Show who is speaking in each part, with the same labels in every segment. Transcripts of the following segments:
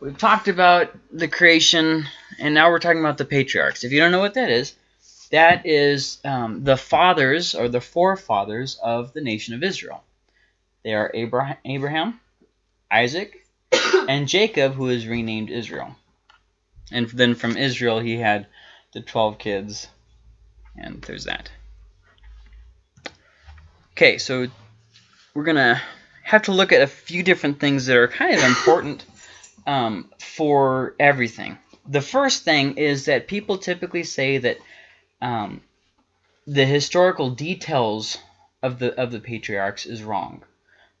Speaker 1: we've talked about the creation, and now we're talking about the patriarchs. If you don't know what that is, that is um, the fathers or the forefathers of the nation of Israel. They are Abraham, Abraham Isaac, and Jacob, who is renamed Israel. And then from Israel, he had the 12 kids, and there's that. Okay, so we're going to have to look at a few different things that are kind of important um, for everything. The first thing is that people typically say that um, the historical details of the of the patriarchs is wrong.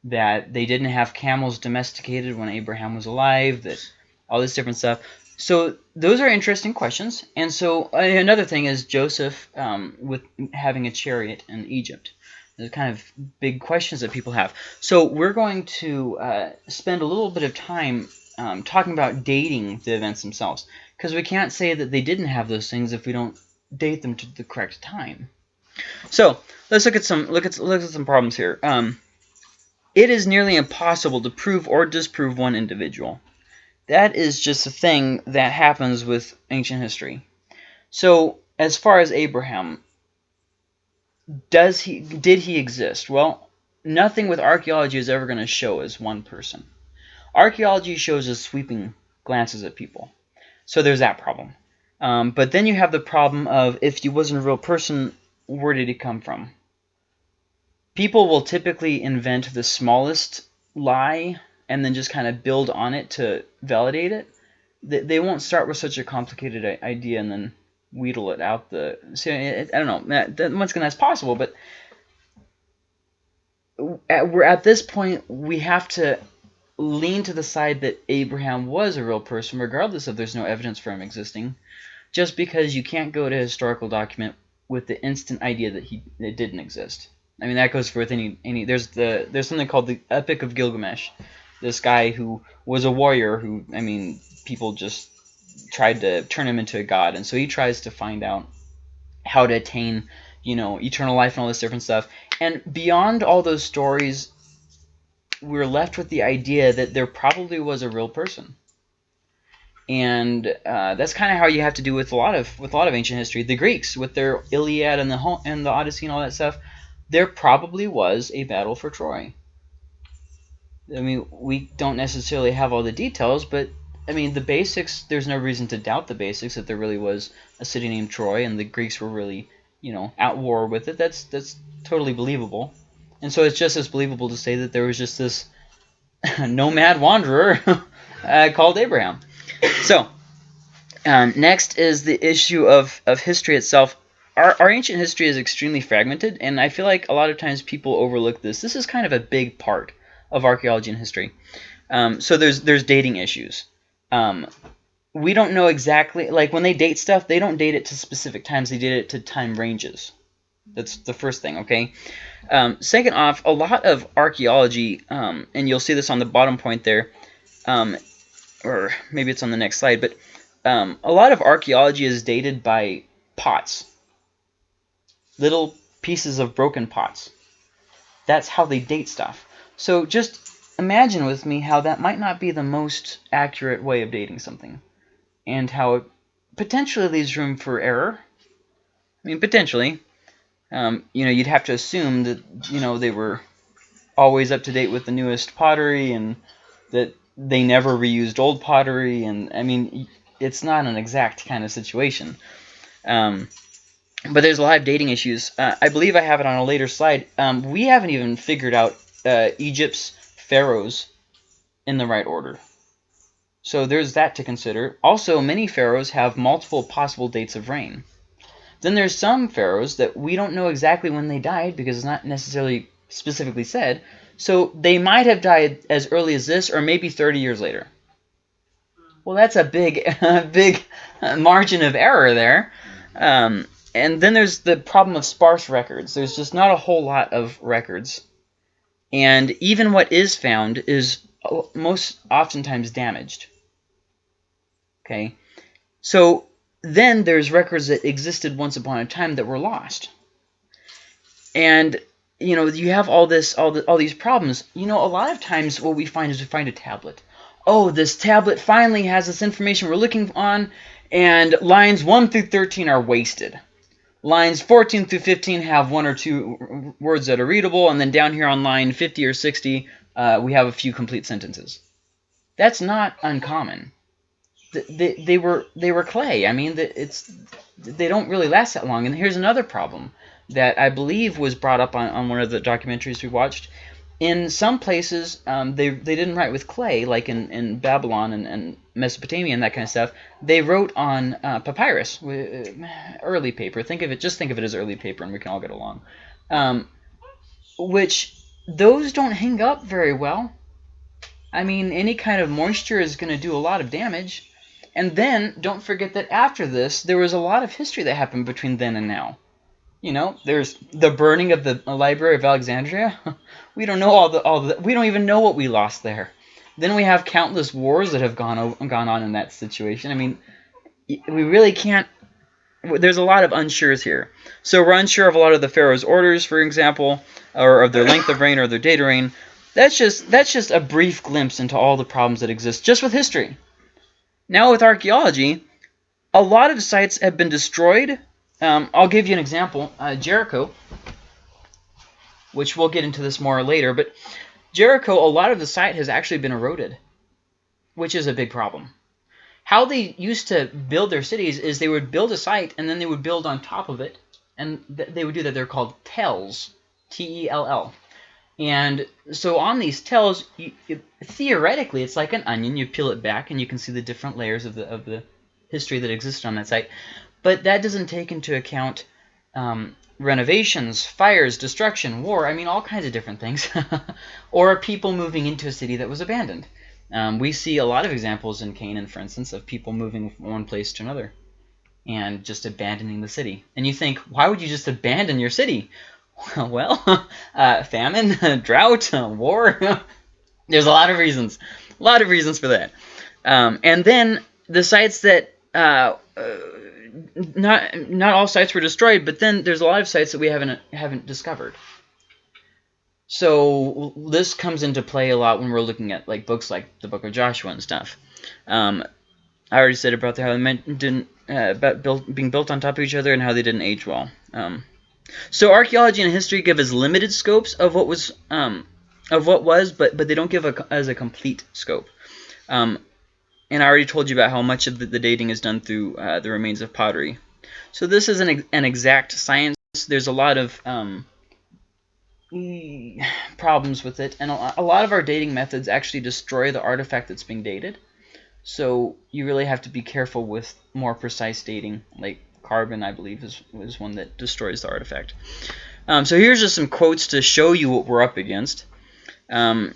Speaker 1: That they didn't have camels domesticated when Abraham was alive. That all this different stuff. So those are interesting questions. And so another thing is Joseph um, with having a chariot in Egypt. There's kind of big questions that people have. So we're going to uh, spend a little bit of time um, talking about dating the events themselves. Because we can't say that they didn't have those things if we don't date them to the correct time. So let's look at some look at look at some problems here. Um, it is nearly impossible to prove or disprove one individual. That is just a thing that happens with ancient history. So as far as Abraham, does he did he exist? Well, nothing with archaeology is ever going to show as one person. Archaeology shows us sweeping glances at people. So there's that problem. Um, but then you have the problem of if he wasn't a real person, where did he come from? People will typically invent the smallest lie and then just kind of build on it to validate it. They, they won't start with such a complicated idea and then wheedle it out the. See, I don't know. That, once again, that's possible, but at, we're at this point we have to lean to the side that Abraham was a real person, regardless of there's no evidence for him existing just because you can't go to a historical document with the instant idea that he it didn't exist. I mean that goes for with any any there's the there's something called the Epic of Gilgamesh. This guy who was a warrior who I mean people just tried to turn him into a god and so he tries to find out how to attain you know eternal life and all this different stuff and beyond all those stories we're left with the idea that there probably was a real person and uh, that's kind of how you have to do with a lot of with a lot of ancient history. The Greeks with their Iliad and the and the Odyssey and all that stuff, there probably was a battle for Troy. I mean, we don't necessarily have all the details, but I mean the basics. There's no reason to doubt the basics that there really was a city named Troy, and the Greeks were really you know at war with it. That's that's totally believable, and so it's just as believable to say that there was just this nomad wanderer uh, called Abraham. So, um, next is the issue of, of history itself. Our, our ancient history is extremely fragmented, and I feel like a lot of times people overlook this. This is kind of a big part of archaeology and history. Um, so there's there's dating issues. Um, we don't know exactly like when they date stuff, they don't date it to specific times. They date it to time ranges. That's the first thing. Okay. Um, second off, a lot of archaeology, um, and you'll see this on the bottom point there, um, or maybe it's on the next slide, but um, a lot of archaeology is dated by pots, little pieces of broken pots. That's how they date stuff. So just imagine with me how that might not be the most accurate way of dating something, and how it potentially leaves room for error. I mean, potentially. Um, you know, you'd have to assume that, you know, they were always up to date with the newest pottery and that they never reused old pottery, and I mean, it's not an exact kind of situation. Um, but there's a lot of dating issues. Uh, I believe I have it on a later slide. Um, we haven't even figured out uh, Egypt's pharaohs in the right order. So there's that to consider. Also, many pharaohs have multiple possible dates of reign. Then there's some pharaohs that we don't know exactly when they died because it's not necessarily specifically said, so they might have died as early as this or maybe 30 years later. Well, that's a big, big margin of error there. Um, and then there's the problem of sparse records. There's just not a whole lot of records. And even what is found is uh, most oftentimes damaged. Okay, so then there's records that existed once upon a time that were lost. And you know, you have all this, all the, all these problems. You know, a lot of times what we find is we find a tablet. oh, this tablet finally has this information we're looking on, and lines 1 through 13 are wasted. Lines 14 through 15 have one or two words that are readable, and then down here on line 50 or 60, uh, we have a few complete sentences. That's not uncommon. They, they were they were clay. I mean, it's they don't really last that long. And here's another problem that I believe was brought up on, on one of the documentaries we watched in some places, um, they, they didn't write with clay, like in, in Babylon and, and Mesopotamia and that kind of stuff. They wrote on uh, papyrus, early paper. Think of it, just think of it as early paper, and we can all get along. Um, which those don't hang up very well. I mean, any kind of moisture is going to do a lot of damage. And then, don't forget that after this, there was a lot of history that happened between then and now. You know, there's the burning of the Library of Alexandria. we don't know all the all the we don't even know what we lost there. Then we have countless wars that have gone gone on in that situation. I mean, we really can't. There's a lot of unsures here. So we're unsure of a lot of the pharaoh's orders, for example, or of their length of reign or their date of reign. That's just that's just a brief glimpse into all the problems that exist just with history. Now with archaeology, a lot of sites have been destroyed um, I'll give you an example. Uh, Jericho, which we'll get into this more later, but Jericho, a lot of the site has actually been eroded, which is a big problem. How they used to build their cities is they would build a site and then they would build on top of it, and th they would do that. They're called tells, T-E-L-L. And so on these tells, you, you, theoretically, it's like an onion. You peel it back and you can see the different layers of the of the history that existed on that site. But that doesn't take into account um, renovations, fires, destruction, war, I mean, all kinds of different things. or people moving into a city that was abandoned. Um, we see a lot of examples in Canaan, for instance, of people moving from one place to another and just abandoning the city. And you think, why would you just abandon your city? well, uh, famine, drought, war. There's a lot of reasons. A lot of reasons for that. Um, and then the sites that uh, uh, not not all sites were destroyed, but then there's a lot of sites that we haven't haven't discovered. So this comes into play a lot when we're looking at like books like the Book of Joshua and stuff. Um, I already said about the, how they didn't uh, about built, being built on top of each other and how they didn't age well. Um, so archaeology and history give us limited scopes of what was um, of what was, but but they don't give a, as a complete scope. Um, and I already told you about how much of the, the dating is done through uh, the remains of pottery. So this is an, an exact science. There's a lot of um, problems with it, and a, a lot of our dating methods actually destroy the artifact that's being dated. So you really have to be careful with more precise dating, like carbon, I believe, is, is one that destroys the artifact. Um, so here's just some quotes to show you what we're up against. Um,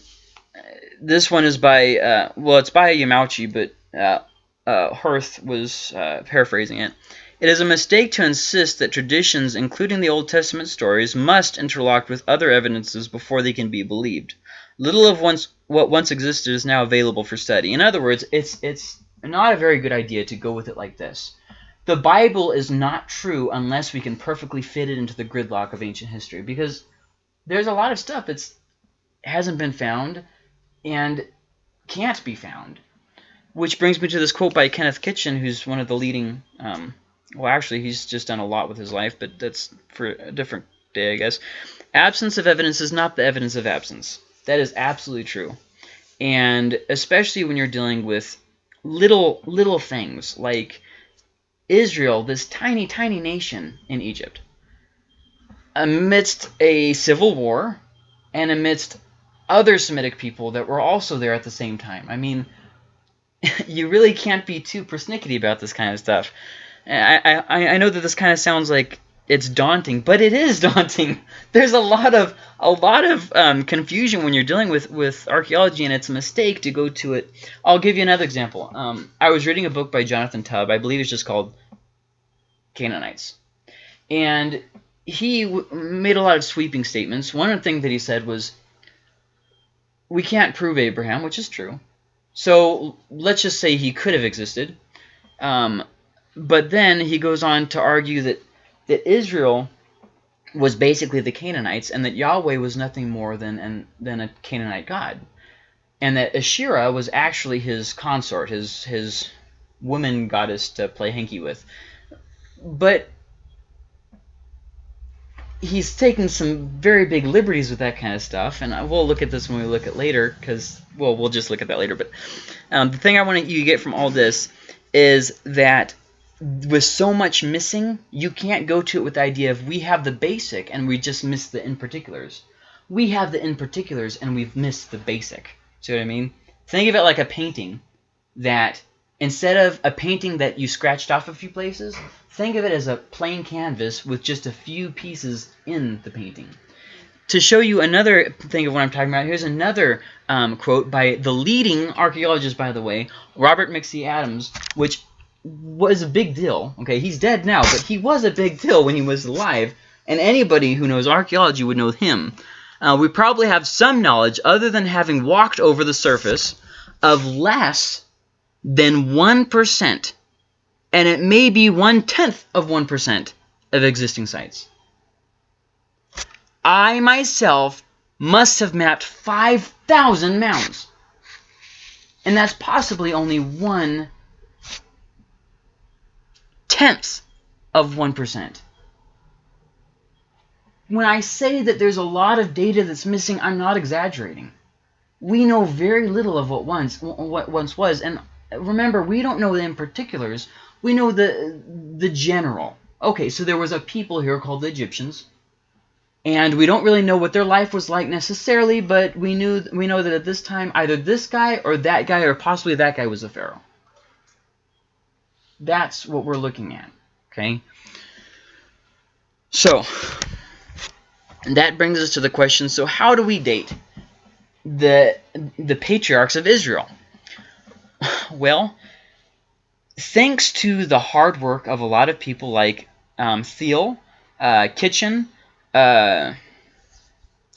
Speaker 1: this one is by, uh, well, it's by Yamauchi, but uh, uh, Hoerth was uh, paraphrasing it. It is a mistake to insist that traditions, including the Old Testament stories, must interlock with other evidences before they can be believed. Little of once, what once existed is now available for study. In other words, it's, it's not a very good idea to go with it like this. The Bible is not true unless we can perfectly fit it into the gridlock of ancient history, because there's a lot of stuff that hasn't been found and can't be found. Which brings me to this quote by Kenneth Kitchen, who's one of the leading, um, well, actually, he's just done a lot with his life, but that's for a different day, I guess. Absence of evidence is not the evidence of absence. That is absolutely true. And especially when you're dealing with little, little things like Israel, this tiny, tiny nation in Egypt, amidst a civil war and amidst other Semitic people that were also there at the same time. I mean, you really can't be too persnickety about this kind of stuff. I, I, I know that this kind of sounds like it's daunting, but it is daunting. There's a lot of a lot of um, confusion when you're dealing with with archaeology, and it's a mistake to go to it. I'll give you another example. Um, I was reading a book by Jonathan Tubb. I believe it's just called Canaanites, and he made a lot of sweeping statements. One thing that he said was we can't prove Abraham, which is true. So let's just say he could have existed. Um, but then he goes on to argue that, that Israel was basically the Canaanites and that Yahweh was nothing more than, an, than a Canaanite god. and that Asherah was actually his consort, his his woman goddess to play hanky with. But he's taken some very big liberties with that kind of stuff, and we'll look at this when we look at later, because, well, we'll just look at that later. But um, the thing I want you to get from all this is that with so much missing, you can't go to it with the idea of we have the basic and we just miss the in particulars. We have the in particulars and we've missed the basic. See what I mean? Think of it like a painting that instead of a painting that you scratched off a few places, think of it as a plain canvas with just a few pieces in the painting. To show you another thing of what I'm talking about, here's another um, quote by the leading archaeologist, by the way, Robert McC Adams, which was a big deal. Okay, he's dead now, but he was a big deal when he was alive, and anybody who knows archaeology would know him. Uh, we probably have some knowledge, other than having walked over the surface, of less than 1%, and it may be one-tenth of 1% of existing sites. I myself must have mapped 5,000 mounds. And that's possibly only one tenth of 1%. When I say that there's a lot of data that's missing, I'm not exaggerating. We know very little of what once what once was, and remember, we don't know in particulars. We know the the general. Okay, so there was a people here called the Egyptians, and we don't really know what their life was like necessarily, but we knew we know that at this time either this guy or that guy or possibly that guy was a pharaoh. That's what we're looking at. Okay. So that brings us to the question: So how do we date the the patriarchs of Israel? Well, thanks to the hard work of a lot of people like um, Thiele, uh, Kitchen, uh,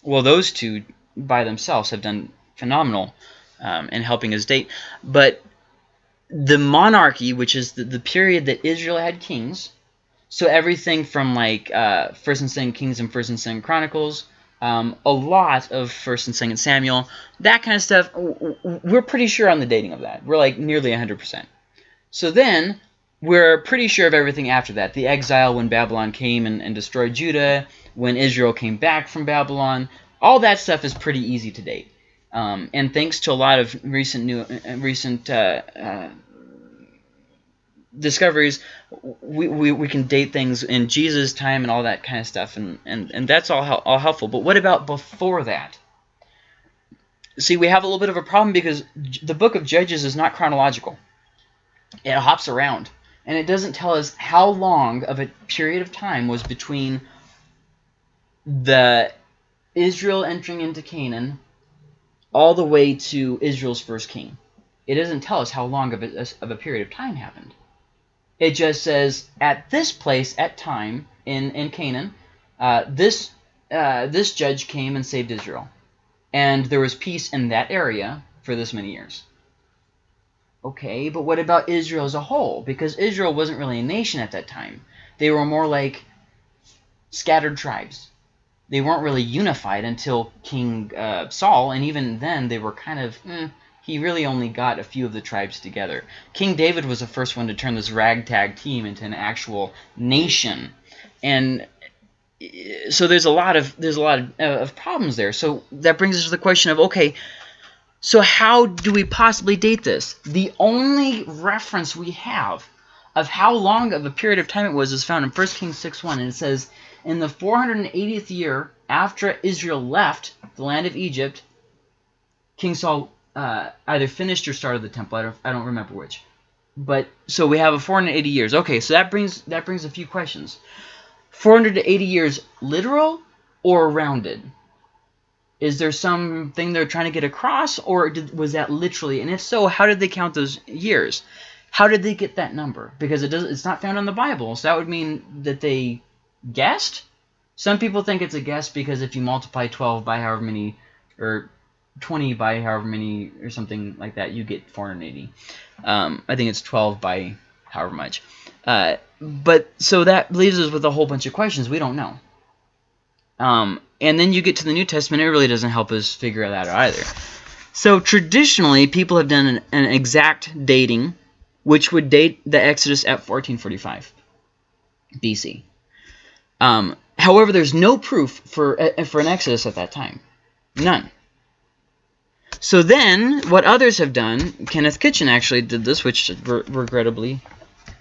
Speaker 1: well, those two by themselves have done phenomenal um, in helping us date. But the monarchy, which is the, the period that Israel had kings, so everything from like uh, First and Second Kings and First and Second Chronicles, um, a lot of First and Second Samuel, that kind of stuff. We're pretty sure on the dating of that. We're like nearly 100%. So then we're pretty sure of everything after that. The exile when Babylon came and, and destroyed Judah, when Israel came back from Babylon, all that stuff is pretty easy to date. Um, and thanks to a lot of recent new uh, recent uh, uh, discoveries, we, we, we can date things in Jesus' time and all that kind of stuff, and, and, and that's all, all helpful. But what about before that? See, we have a little bit of a problem because the book of Judges is not chronological. It hops around, and it doesn't tell us how long of a period of time was between the Israel entering into Canaan all the way to Israel's first king. It doesn't tell us how long of a, of a period of time happened. It just says at this place at time in in Canaan, uh, this uh, this judge came and saved Israel, and there was peace in that area for this many years. Okay, but what about Israel as a whole? Because Israel wasn't really a nation at that time. They were more like scattered tribes they weren't really unified until King uh, Saul, and even then they were kind of, eh, he really only got a few of the tribes together. King David was the first one to turn this ragtag team into an actual nation, and eh, so there's a lot of there's a lot of, uh, of problems there. So that brings us to the question of okay, so how do we possibly date this? The only reference we have of how long of a period of time it was is found in 1 Kings 6.1, and it says in the 480th year after Israel left the land of Egypt, King Saul uh, either finished or started the temple. I don't, I don't remember which. But so we have a 480 years. Okay, so that brings that brings a few questions. 480 years literal or rounded? Is there something they're trying to get across, or did, was that literally? And if so, how did they count those years? How did they get that number? Because it does it's not found in the Bible, so that would mean that they guessed. Some people think it's a guess because if you multiply 12 by however many, or 20 by however many, or something like that, you get 480. Um, I think it's 12 by however much. Uh, but so that leaves us with a whole bunch of questions we don't know. Um, and then you get to the New Testament, it really doesn't help us figure that out either. So traditionally, people have done an, an exact dating, which would date the Exodus at 1445 BC. Um, however, there's no proof for uh, for an Exodus at that time. None. So then, what others have done, Kenneth Kitchen actually did this, which re regrettably,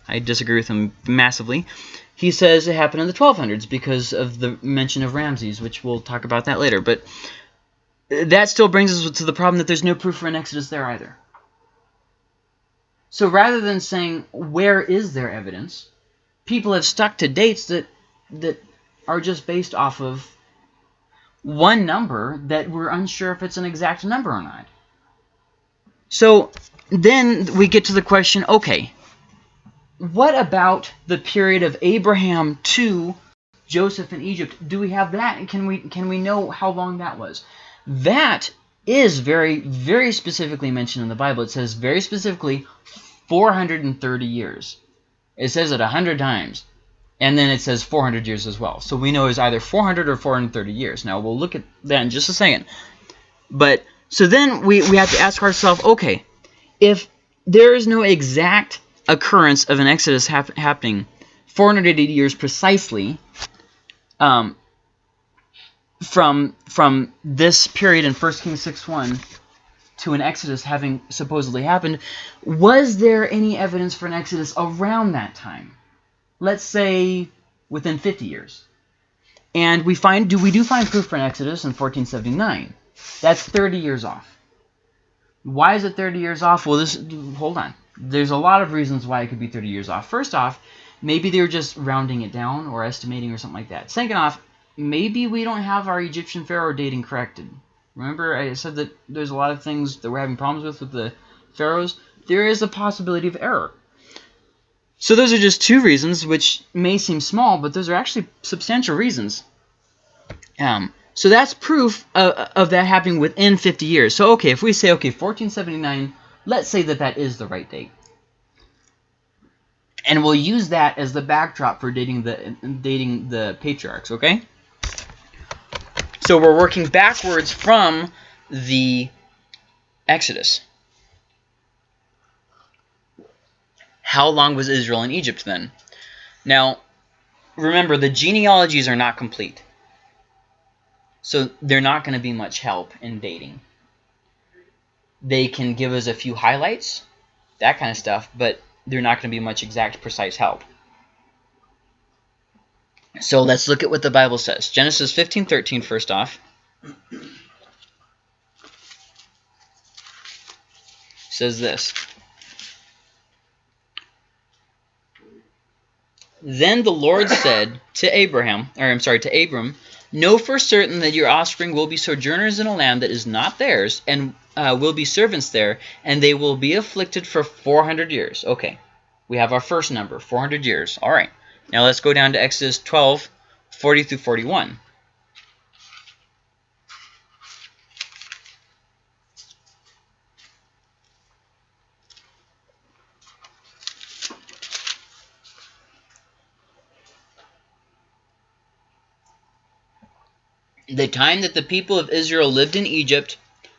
Speaker 1: I disagree with him massively. He says it happened in the 1200s because of the mention of Ramses, which we'll talk about that later. But uh, that still brings us to the problem that there's no proof for an Exodus there either. So rather than saying, where is there evidence, people have stuck to dates that, that are just based off of one number that we're unsure if it's an exact number or not. So then we get to the question, okay, what about the period of Abraham to Joseph in Egypt? Do we have that? Can we can we know how long that was? That is very very specifically mentioned in the Bible. It says very specifically 430 years. It says it 100 times. And then it says 400 years as well. So we know it's either 400 or 430 years. Now we'll look at that in just a second. But so then we, we have to ask ourselves, okay, if there is no exact occurrence of an exodus hap happening 480 years precisely um, from from this period in 1 Kings 6.1 to an exodus having supposedly happened, was there any evidence for an exodus around that time? Let's say within 50 years. And we find, do we do find proof for an Exodus in 1479? That's 30 years off. Why is it 30 years off? Well, this hold on. There's a lot of reasons why it could be 30 years off. First off, maybe they were just rounding it down or estimating or something like that. Second off, maybe we don't have our Egyptian pharaoh dating corrected. Remember I said that there's a lot of things that we're having problems with with the pharaohs? There is a possibility of error. So those are just two reasons, which may seem small, but those are actually substantial reasons. Um, so that's proof of, of that happening within 50 years. So, okay, if we say, okay, 1479, let's say that that is the right date. And we'll use that as the backdrop for dating the, dating the patriarchs, okay? So we're working backwards from the Exodus. How long was Israel in Egypt then? Now, remember, the genealogies are not complete. So they're not going to be much help in dating. They can give us a few highlights, that kind of stuff, but they're not going to be much exact, precise help. So let's look at what the Bible says. Genesis 15:13 first off. says this. Then the Lord said to Abraham, or I'm sorry, to Abram, Know for certain that your offspring will be sojourners in a land that is not theirs, and uh, will be servants there, and they will be afflicted for 400 years. Okay, we have our first number, 400 years. All right, now let's go down to Exodus 12, 40 through 41. The time that the people of Israel lived in Egypt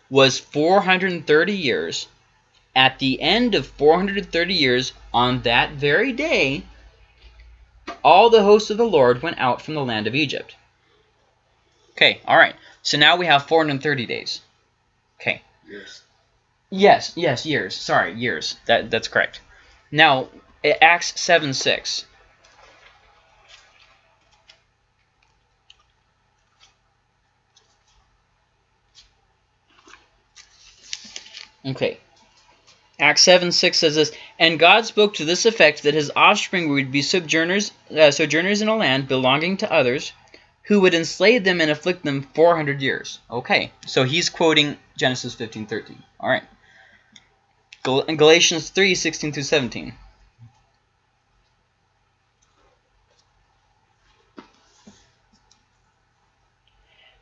Speaker 1: was 430 years. At the end of 430 years, on that very day, all the hosts of the Lord went out from the land of Egypt. Okay, all right. So now we have 430 days. Okay.
Speaker 2: Years.
Speaker 1: Yes, yes, years. Sorry, years. That That's correct. Now, Acts 7, 6. Okay. Acts 7, 6 says this, And God spoke to this effect that his offspring would be sojourners, uh, sojourners in a land belonging to others, who would enslave them and afflict them 400 years. Okay, so he's quoting Genesis 15, 13. All right. Gal Galatians 3, 16 through 17.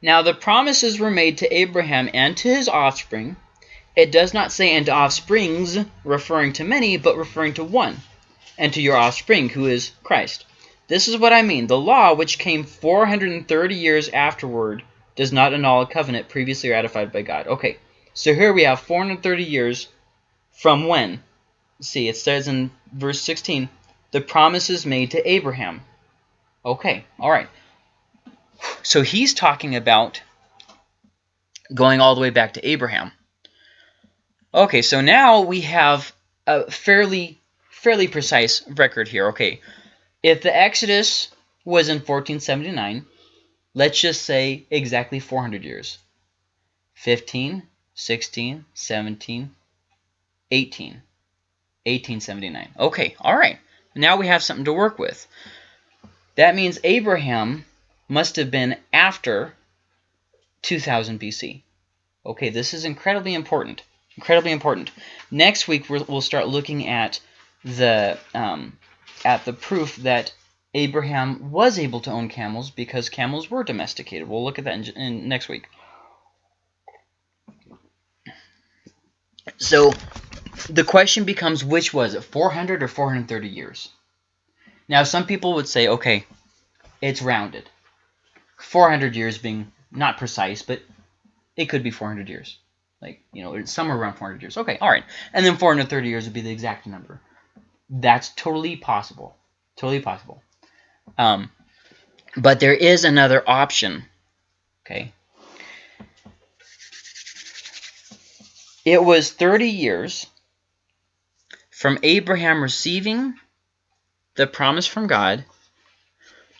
Speaker 1: Now the promises were made to Abraham and to his offspring, it does not say and offsprings, referring to many, but referring to one, and to your offspring, who is Christ. This is what I mean. The law, which came 430 years afterward, does not annul a covenant previously ratified by God. Okay, So here we have 430 years from when? See, it says in verse 16, the promises made to Abraham. Okay, all right. So he's talking about going all the way back to Abraham. Okay, so now we have a fairly fairly precise record here. Okay, if the Exodus was in 1479, let's just say exactly 400 years. 15, 16, 17, 18. 1879. Okay, all right. Now we have something to work with. That means Abraham must have been after 2000 BC. Okay, this is incredibly important. Incredibly important. Next week we'll start looking at the um, at the proof that Abraham was able to own camels because camels were domesticated. We'll look at that in, in next week. So the question becomes which was it, 400 or 430 years? Now some people would say, okay, it's rounded. 400 years being not precise, but it could be 400 years. Like, you know, somewhere around 400 years. Okay, all right. And then 430 years would be the exact number. That's totally possible. Totally possible. Um, but there is another option. Okay. It was 30 years from Abraham receiving the promise from God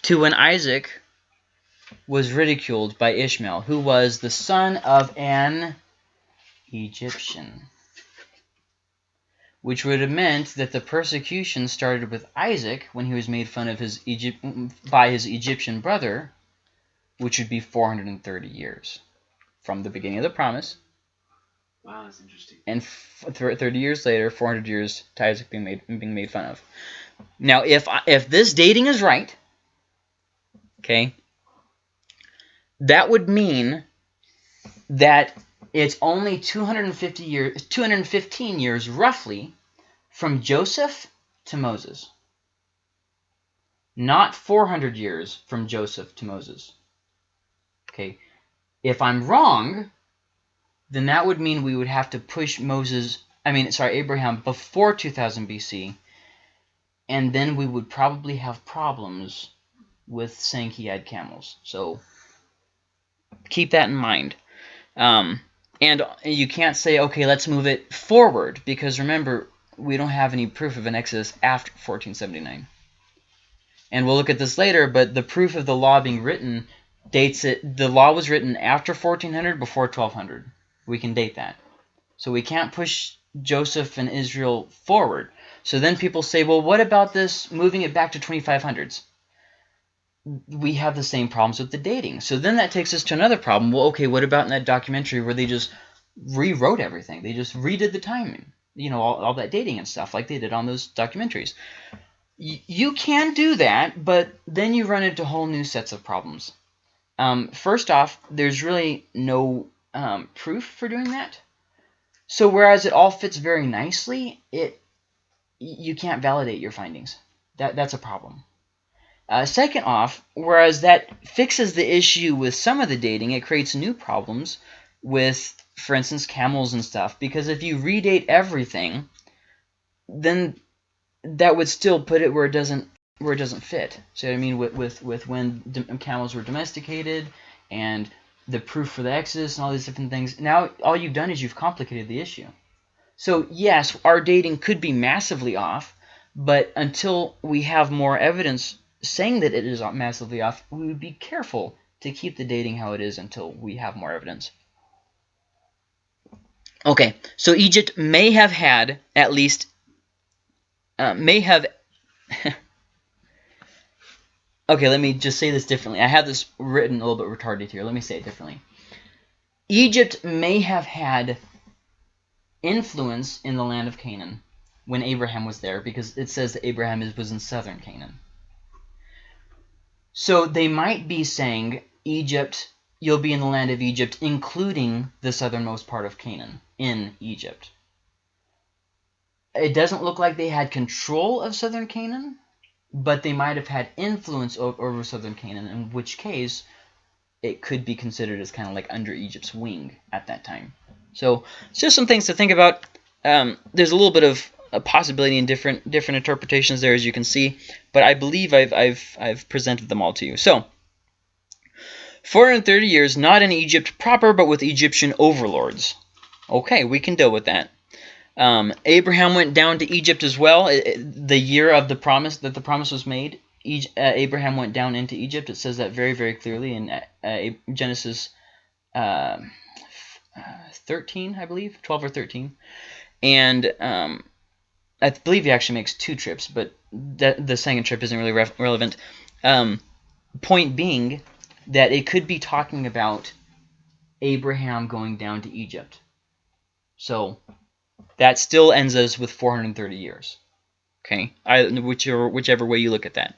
Speaker 1: to when Isaac was ridiculed by Ishmael, who was the son of an Egyptian. Which would have meant that the persecution started with Isaac when he was made fun of his Egypt by his Egyptian brother, which would be 430 years from the beginning of the promise.
Speaker 2: Wow, that's interesting.
Speaker 1: And 30 years later, 400 years to Isaac being made being made fun of. Now, if if this dating is right, okay, that would mean that it's only 250 years, 215 years roughly from Joseph to Moses. Not 400 years from Joseph to Moses. Okay, if I'm wrong, then that would mean we would have to push Moses, I mean, sorry, Abraham before 2000 BC, and then we would probably have problems with saying he had camels. So keep that in mind. Um, and you can't say, okay, let's move it forward, because remember, we don't have any proof of an Exodus after 1479. And we'll look at this later, but the proof of the law being written dates it, the law was written after 1400, before 1200. We can date that. So we can't push Joseph and Israel forward. So then people say, well, what about this moving it back to 2500s? We have the same problems with the dating. So then that takes us to another problem. Well, okay, what about in that documentary where they just rewrote everything? They just redid the timing, you know, all, all that dating and stuff like they did on those documentaries. Y you can do that, but then you run into whole new sets of problems. Um, first off, there's really no um, proof for doing that. So whereas it all fits very nicely, it you can't validate your findings. That That's a problem. Uh, second off, whereas that fixes the issue with some of the dating, it creates new problems with, for instance, camels and stuff. Because if you redate everything, then that would still put it where it doesn't where it doesn't fit. So I mean, with with with when camels were domesticated and the proof for the Exodus and all these different things. Now all you've done is you've complicated the issue. So yes, our dating could be massively off, but until we have more evidence saying that it is massively off, we would be careful to keep the dating how it is until we have more evidence. Okay, so Egypt may have had at least, uh, may have, okay, let me just say this differently. I have this written a little bit retarded here. Let me say it differently. Egypt may have had influence in the land of Canaan when Abraham was there because it says that Abraham was in southern Canaan. So they might be saying, Egypt, you'll be in the land of Egypt, including the southernmost part of Canaan, in Egypt. It doesn't look like they had control of southern Canaan, but they might have had influence over southern Canaan, in which case it could be considered as kind of like under Egypt's wing at that time. So it's just some things to think about. Um, there's a little bit of a possibility in different different interpretations there, as you can see, but I believe I've I've I've presented them all to you. So 430 years, not in Egypt proper, but with Egyptian overlords. Okay, we can deal with that. Um, Abraham went down to Egypt as well. It, it, the year of the promise that the promise was made, uh, Abraham went down into Egypt. It says that very, very clearly in uh, Genesis uh, 13, I believe, 12 or 13. And um, I believe he actually makes two trips, but that, the second trip isn't really re relevant. Um, point being that it could be talking about Abraham going down to Egypt. So that still ends us with 430 years. Okay, I, whichever, whichever way you look at that.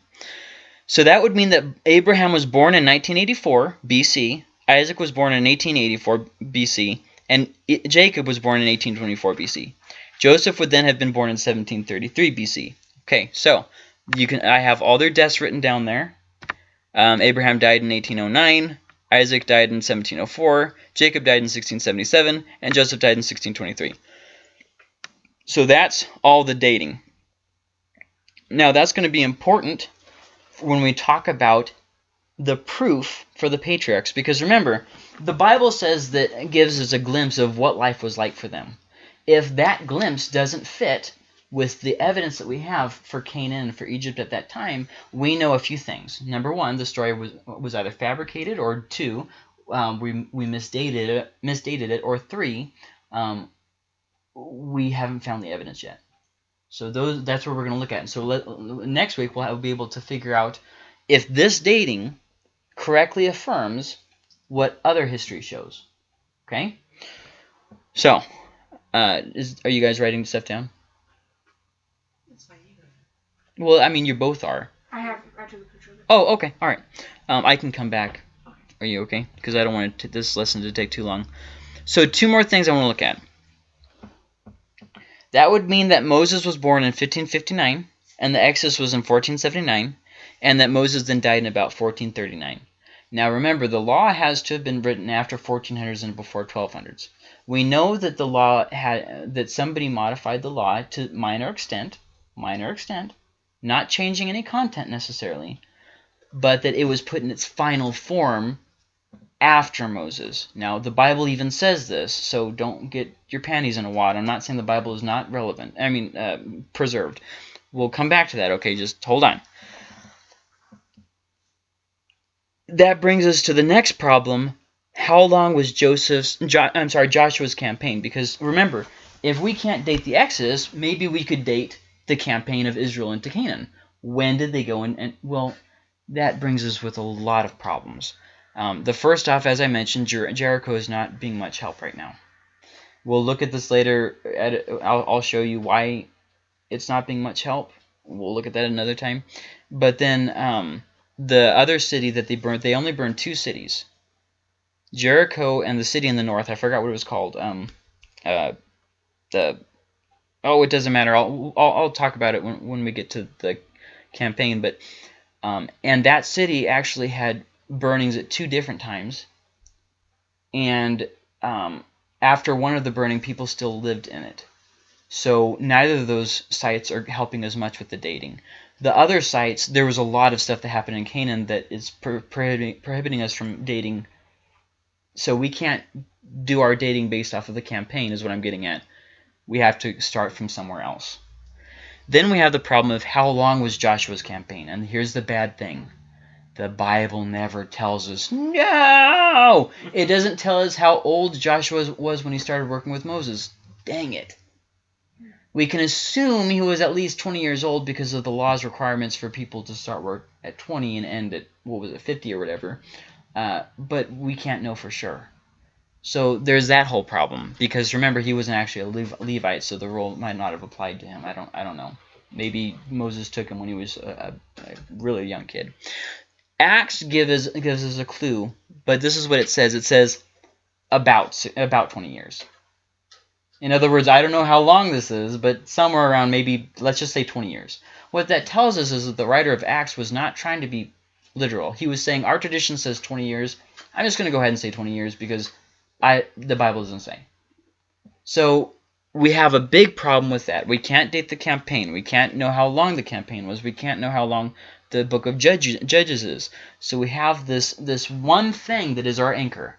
Speaker 1: So that would mean that Abraham was born in 1984 BC, Isaac was born in 1884 BC, and Jacob was born in 1824 BC. Joseph would then have been born in 1733 BC. Okay, so you can I have all their deaths written down there. Um, Abraham died in 1809, Isaac died in 1704, Jacob died in 1677, and Joseph died in 1623. So that's all the dating. Now that's going to be important when we talk about the proof for the patriarchs. Because remember, the Bible says that gives us a glimpse of what life was like for them. If that glimpse doesn't fit with the evidence that we have for Canaan and for Egypt at that time, we know a few things. Number one, the story was was either fabricated, or two, um, we we misdated it, misdated it, or three, um, we haven't found the evidence yet. So those that's what we're going to look at. And so let, next week we'll, have, we'll be able to figure out if this dating correctly affirms what other history shows. Okay? So, uh, is, are you guys writing stuff down? Well, I mean, you both are.
Speaker 3: I have. I took a picture of it.
Speaker 1: Oh, okay. All right. Um, I can come back. Are you okay? Because I don't want this lesson to take too long. So two more things I want to look at. That would mean that Moses was born in 1559 and the Exodus was in 1479 and that Moses then died in about 1439. Now remember, the law has to have been written after 1400s and before 1200s. We know that the law had that somebody modified the law to minor extent, minor extent, not changing any content necessarily, but that it was put in its final form after Moses. Now, the Bible even says this, so don't get your panties in a wad. I'm not saying the Bible is not relevant. I mean, uh, preserved. We'll come back to that, okay? Just hold on. That brings us to the next problem. How long was Joseph's, jo I'm sorry, Joshua's campaign? Because remember, if we can't date the Exodus, maybe we could date the campaign of Israel into Canaan. When did they go in? And, well, that brings us with a lot of problems. Um, the first off, as I mentioned, Jer Jericho is not being much help right now. We'll look at this later. At, I'll, I'll show you why it's not being much help. We'll look at that another time. But then um, the other city that they burned, they only burned two cities. Jericho and the city in the north. I forgot what it was called. Um, uh, the oh, it doesn't matter. I'll, I'll, I'll talk about it when when we get to the campaign. But um, and that city actually had burnings at two different times. And um, after one of the burning, people still lived in it. So neither of those sites are helping as much with the dating. The other sites, there was a lot of stuff that happened in Canaan that is prohibiting, prohibiting us from dating. So we can't do our dating based off of the campaign is what I'm getting at. We have to start from somewhere else. Then we have the problem of how long was Joshua's campaign. And here's the bad thing. The Bible never tells us. No! It doesn't tell us how old Joshua was when he started working with Moses. Dang it. We can assume he was at least 20 years old because of the law's requirements for people to start work at 20 and end at, what was it, 50 or whatever. Uh, but we can't know for sure. So there's that whole problem because remember he wasn't actually a Levite, so the rule might not have applied to him. I don't I don't know. Maybe Moses took him when he was a, a really young kid. Acts gives us, gives us a clue, but this is what it says. It says about about 20 years. In other words, I don't know how long this is, but somewhere around maybe, let's just say 20 years. What that tells us is that the writer of Acts was not trying to be literal. He was saying, our tradition says 20 years. I'm just going to go ahead and say 20 years because I the Bible doesn't say. So we have a big problem with that. We can't date the campaign. We can't know how long the campaign was. We can't know how long the book of Judges, Judges is. So we have this this one thing that is our anchor.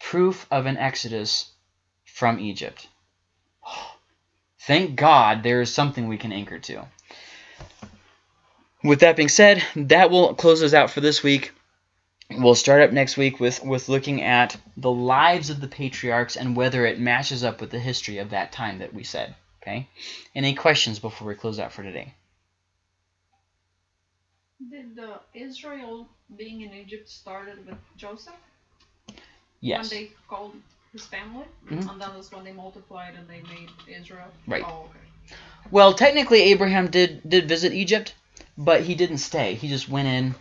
Speaker 1: Proof of an exodus from Egypt. Thank God there is something we can anchor to. With that being said, that will close us out for this week. We'll start up next week with, with looking at the lives of the patriarchs and whether it matches up with the history of that time that we said. Okay? Any questions before we close out for today?
Speaker 3: Did the Israel being in Egypt started with Joseph?
Speaker 1: Yes.
Speaker 3: When they called his family?
Speaker 1: Mhm.
Speaker 3: And that was when they multiplied and they made Israel?
Speaker 1: Right.
Speaker 3: Oh, okay.
Speaker 1: Well, technically Abraham did did visit Egypt, but he didn't stay. He just went in,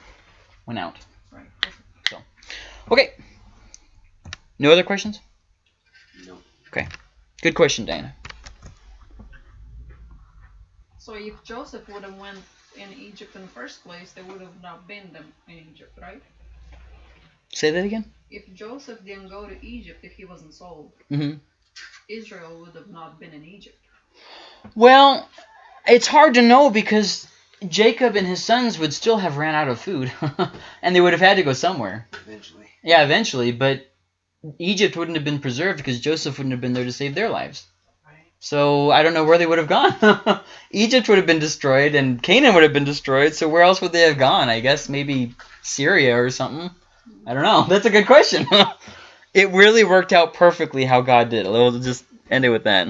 Speaker 1: went out.
Speaker 3: Right.
Speaker 1: So, Okay. No other questions?
Speaker 2: No. Okay.
Speaker 1: Good question, Dana.
Speaker 3: So if Joseph would have went in Egypt in the first place, there would have not been them in Egypt, right?
Speaker 1: Say that again?
Speaker 3: If Joseph didn't go to Egypt, if he wasn't sold,
Speaker 1: Mm-hmm.
Speaker 3: Israel would have not been in Egypt.
Speaker 1: Well, it's hard to know because Jacob and his sons would still have ran out of food, and they would have had to go somewhere.
Speaker 2: Eventually.
Speaker 1: Yeah, eventually, but Egypt wouldn't have been preserved because Joseph wouldn't have been there to save their lives.
Speaker 2: Right.
Speaker 1: So I don't know where they would have gone. Egypt would have been destroyed, and Canaan would have been destroyed. So where else would they have gone? I guess maybe Syria or something. I don't know. That's a good question. it really worked out perfectly how God did. We'll just end it with that.